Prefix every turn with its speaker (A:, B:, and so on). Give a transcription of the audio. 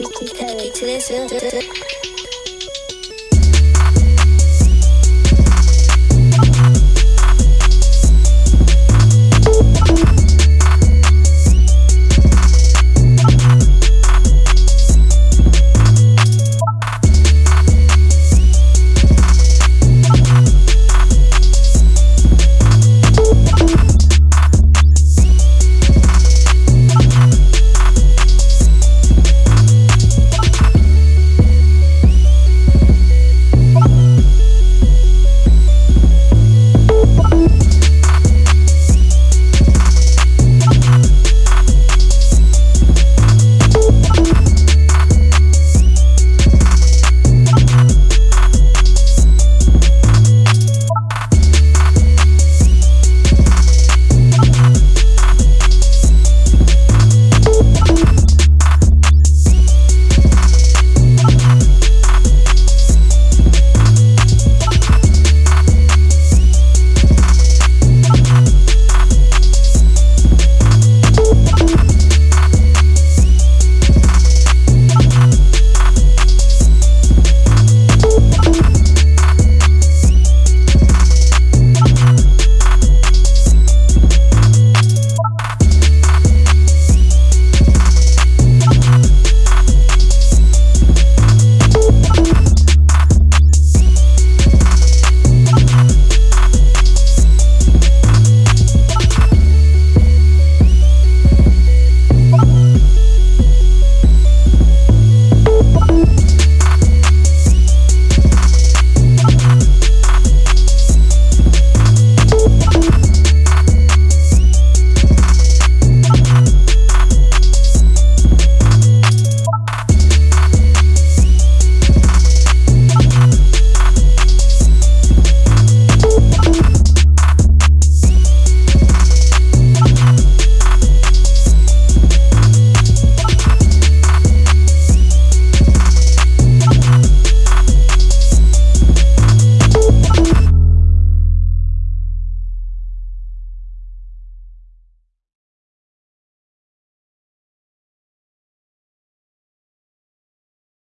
A: Terry to this.